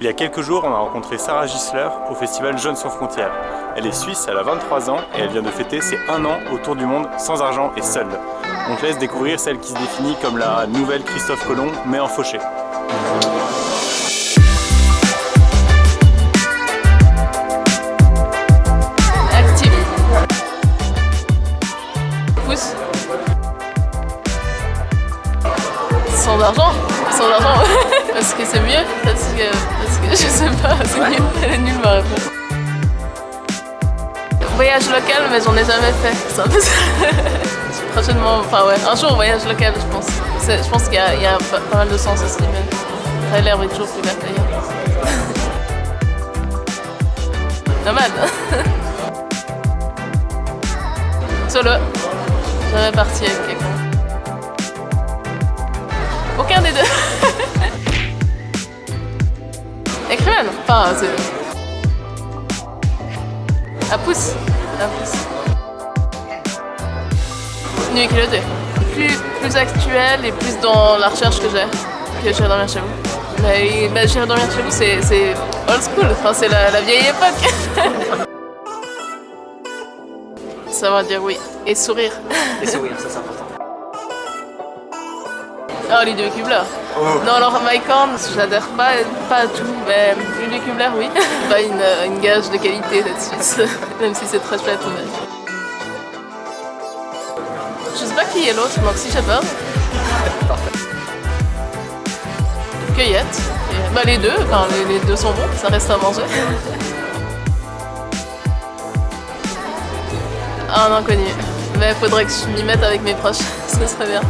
Il y a quelques jours, on a rencontré Sarah Gisler au festival Jeunes sans frontières. Elle est suisse, elle a 23 ans et elle vient de fêter ses 1 an autour du monde sans argent et seule. On te laisse découvrir celle qui se définit comme la nouvelle Christophe Colomb, mais en fauché. Sans argent. Sans argent. parce que c'est mieux. Parce que je sais pas, c'est nul. Elle est nulle ma réponse. Voyage local, mais j'en ai jamais fait. C'est un peu ça. Prochainement, enfin ouais, un jour voyage local, je pense. Je pense qu'il y a, y a pas, mal de sens aussi, mais après l'herbe est toujours plus verte d'ailleurs. Nomade. Solo. Jamais parti avec quelqu'un. Aucun des deux. Écrivaine. Enfin, c'est... À pouce. À pouce. Nuit et deux. Plus, plus actuel et plus dans la recherche que j'ai. Que j'irai dormir chez vous. Mais bah, j'irai dormir chez vous, c'est old school. Enfin, c'est la, la vieille époque. Savoir dire oui. Et sourire. Et sourire, ça c'est important. Oh, Ludo Kubler. Non, alors Mike Horn, j'adhère pas, pas à tout, mais Ludo Kubler, oui. pas une, une gage de qualité là-dessus, même si c'est très chouette. Mais... Je sais pas qui est l'autre, Moxie Shepard. Cueillette. Et- Bah, les deux, enfin, les, les deux sont bons, ça reste à manger. Un inconnu. Mais faudrait que je m'y mette avec mes proches, ce serait bien.